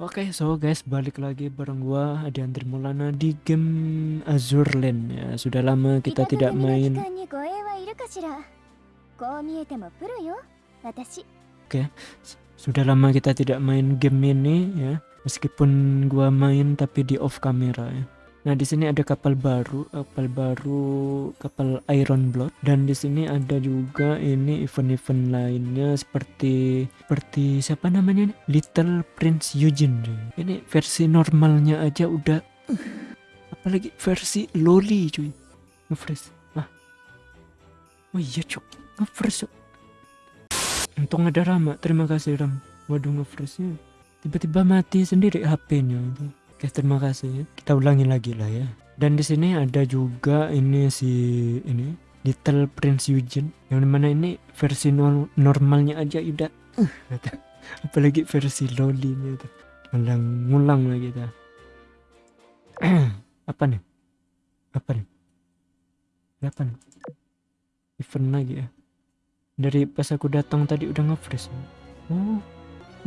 Oke, so guys, balik lagi bareng gua Adiantri Maulana di game Azure Land ya. Sudah lama kita tidak main. Oke, sudah lama kita tidak main game ini ya. Meskipun gua main tapi di off kamera ya. Nah, di sini ada kapal baru, kapal baru, kapal Iron Blood dan di sini ada juga ini event-event lainnya seperti seperti siapa namanya nih? Little Prince Eugene. Ini versi normalnya aja udah apalagi versi loli cuy. Ngefresh. Ah. Oh iya, cuk. Ngefresh. Untung ada Rama. Terima kasih Ram. Waduh ngefreshnya. Tiba-tiba mati sendiri HP-nya itu. Oke, terima kasih. Kita ulangi lagi lah ya. Dan di sini ada juga ini si ini Little Prince Eugene. Yang di mana ini versi nor normalnya aja udah uh, apalagi versi loli ini tuh ngulang ngulang lagi kita. Apa nih? Apa nih? Apa nih? Event lagi ya. Dari pas aku datang tadi udah nge-freeze. Oh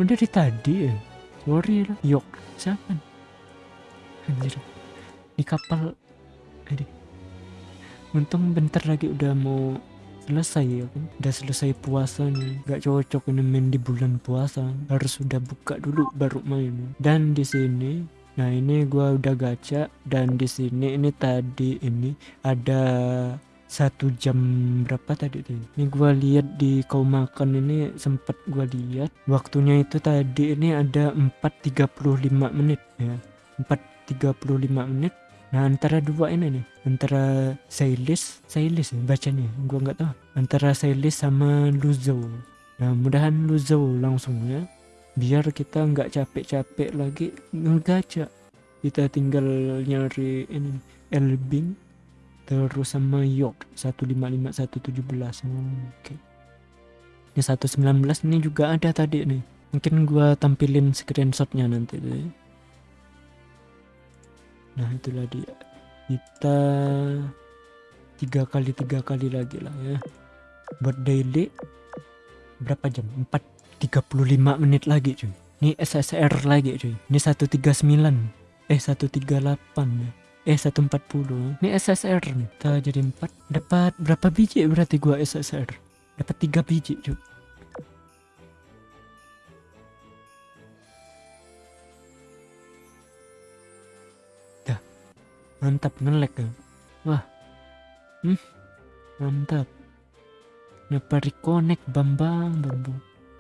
udah dari tadi ya? Sorry yok siapa nih anjir. Di kapal. Ini untung bentar lagi udah mau selesai ya kan? Udah selesai puasanya. Gak cocok ini main di bulan puasa. Harus udah buka dulu baru main. Dan di sini nah ini gua udah gacha. Dan di sini ini tadi ini ada satu jam berapa tadi tuh? Ini gua lihat di kau makan ini sempet gua lihat. Waktunya itu tadi ini ada 4.35 menit ya. 4 35 menit. Nah antara dua ini nih antara Sailis Sailis ya bacanya gua nggak tahu. Antara Sailis sama Luzo. Nah mudahan Luzo langsung ya. Biar kita nggak capek-capek lagi ngegaca kita tinggal nyari ini Elbing terus sama York 155 117 oh, oke. Okay. ini 119 ini juga ada tadi nih. Mungkin gua tampilin screenshotnya nanti deh nah itulah dia. Kita tiga kali tiga kali lagi lah ya. Buat daily berapa jam? 4 35 menit lagi cuy. Ini SSR lagi cuy. Ini 139 eh 138 ya eh 140 ini SSR nih. Kita jadi 4 dapat berapa biji? Berarti gua SSR dapat 3 biji cuy mantap ngelek ya. Wah. Hmm, mantap. Kenapa reconnect bambang bambang.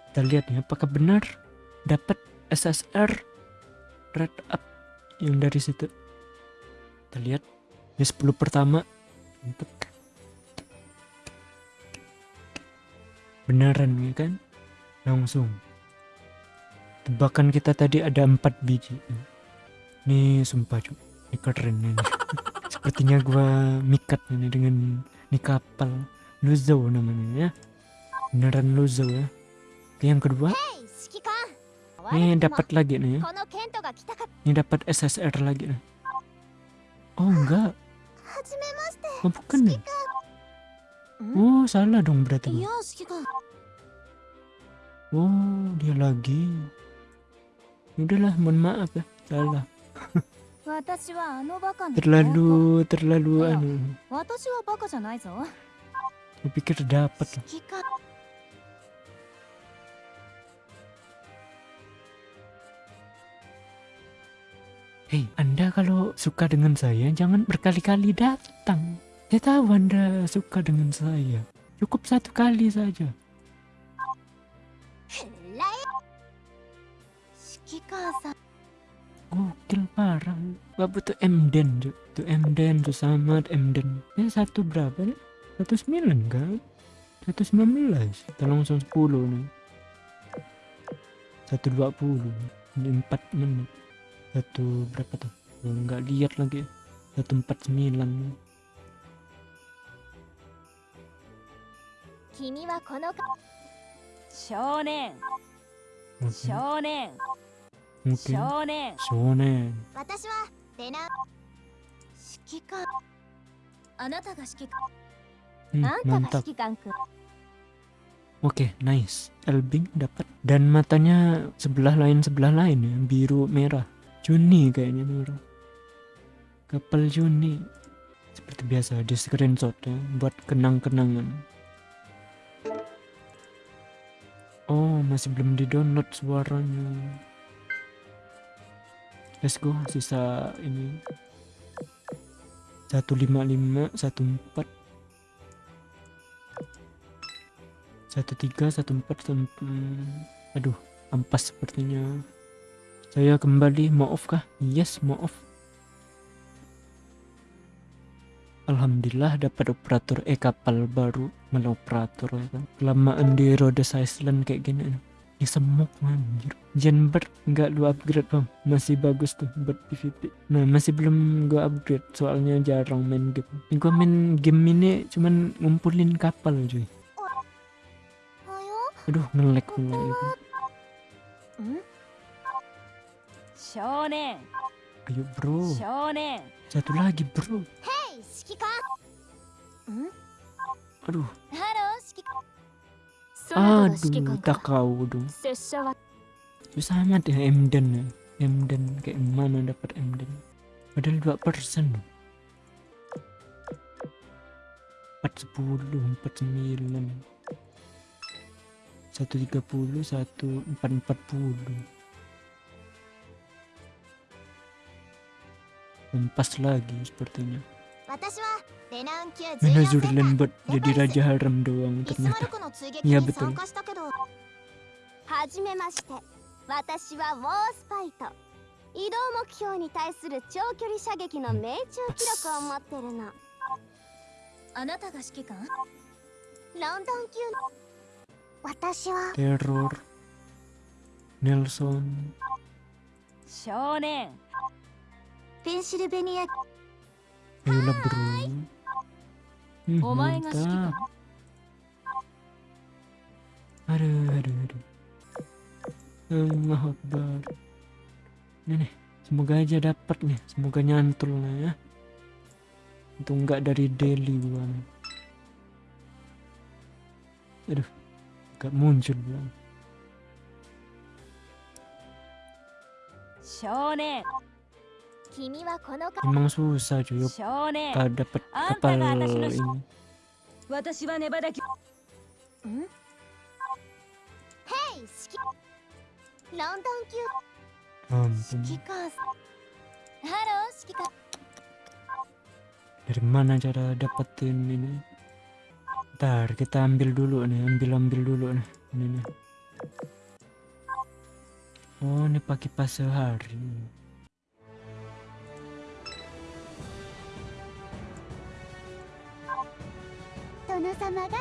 Kita lihat ya apakah benar dapat SSR red up yang dari situ? Kita lihat. Ini 10 pertama. Mantap. Beneran ya kan? Langsung. Tebakan kita tadi ada 4 biji. Ini sumpah cuy keren ini sepertinya gua mikat ini dengan ini kapal Luzo namanya ya. Beneran Luzo ya. Oke, yang kedua. Ini dapat lagi nih ya. Ini dapat SSR lagi nih. Oh enggak. Oh bukan nih. Oh salah dong berarti oh dia lagi. Udahlah mohon maaf ya. Salah terlalu terlalu anu aku pikir dapat Hei, Anda kalau suka dengan saya jangan berkali-kali datang. Saya tahu Anda suka dengan saya. Cukup satu kali saja. Gokil parah gak butuh Mden tuh tuh Mden tuh sama Mden. Ini satu berapa nih? Satu sembilan kan? Satu sembilan belas. Kita langsung sepuluh nih. Satu dua puluh. Ini empat menit. Satu berapa tuh? Nggak lihat lagi. Satu empat sembilan. Kimi wa kono Shonen. Shonen mungkin shonen 私はレナ指揮官あなたが指揮官、うん、あんたが指揮官くん Oke, nice. Elbing dapat dan matanya sebelah lain sebelah lain ya, biru merah. Juni kayaknya merah. Kapal Juni. Seperti biasa di screenshot ya buat kenang-kenangan. Oh, masih belum di-download suaranya. Let's go, sisa ini. 155 14 satu tiga satu empat aduh ampas sepertinya. Saya kembali maaf kah? Yes maaf Alhamdulillah dapat operator eh kapal baru. Malah operator ya kan? Kelamaan di Rhodes Island kayak gini ini semuk anjir Jenbird nggak lu upgrade bang masih bagus tuh buat PvP nah masih belum gua upgrade soalnya jarang main game gua main game ini cuman ngumpulin kapal cuy Aduh, ngelek pula itu. Shonen. Ayo bro. Shonen. Satu lagi bro. Hey, Shikika. Hmm? Aduh. Halo. Aduh, tak kau dong. Susah amat ya Emden ya. Emden kayak mana dapat Emden? Padahal dua persen. Empat sepuluh, empat sembilan satu tiga puluh satu empat empat puluh pas lagi sepertinya 私はレナウンルレンバッめまして。私は移動目標に対する長距離射撃の命中記録を持ってるの。あなたが指揮官？ロンドン級の。私はネルソン少年。ペンシルベニア Ayo lah bro. Hmm, mantap. Aduh, aduh, aduh. Allah Akbar. Ini nih, semoga aja dapet nih. Semoga nyantul lah ya. Itu enggak dari daily gua. Aduh, enggak muncul belum. Shonen. Emang susah cuy, gak dapet kapal ini. Hmm? Ampun. Dari mana cara dapetin ini? Ntar kita ambil dulu nih, ambil-ambil dulu nih. Ini nih. Oh, ini pakai pas sehari. Tono sama ga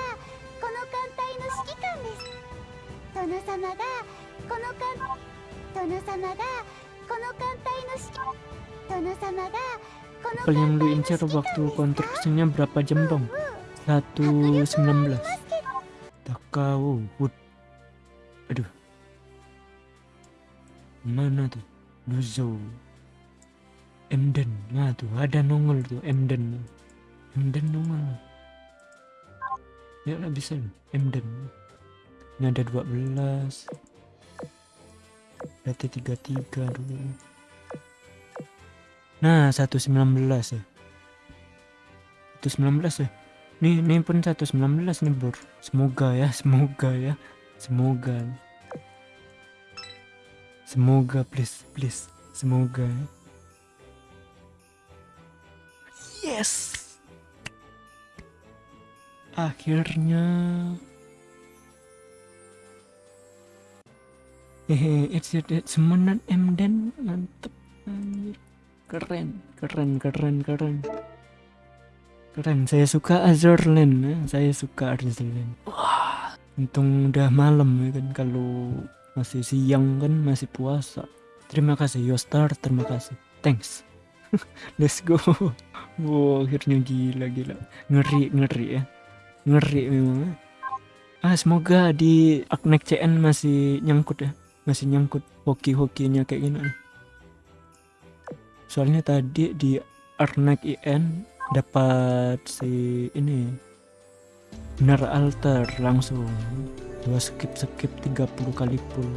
この艦隊の指揮官です殿様がこの艦殿様がこの艦隊の指揮殿様がこの Kapal yang lu incer waktu konstruksinya berapa jam dong? 119 Takao Wood Aduh Mana tuh? Luzo Emden Nah tuh ada nongol tuh Emden Emden nongol Ya nggak bisa loh Emden Ini ada 12 Berarti 33 dulu Nah 119 ya 119 ya Nih, nih pun 119 nih bro. Semoga ya, semoga ya. Semoga. Semoga please, please. Semoga. Yes. Akhirnya. Hehe, it's it, it's semenan Emden mantep anjir. Keren, keren, keren, keren. Keren, saya suka Azurland ya. Saya suka Azurland. Wah, untung udah malam ya kan kalau masih siang kan masih puasa. Terima kasih Yostar, terima kasih. Thanks. Let's go. Wow, akhirnya gila gila. Ngeri ngeri ya. Ngeri memang. Ah, semoga di Aknek CN masih nyangkut ya. Masih nyangkut hoki-hokinya kayak gini. Soalnya tadi di Arnek IN dapat si ini benar alter langsung dua skip skip 30 kali pull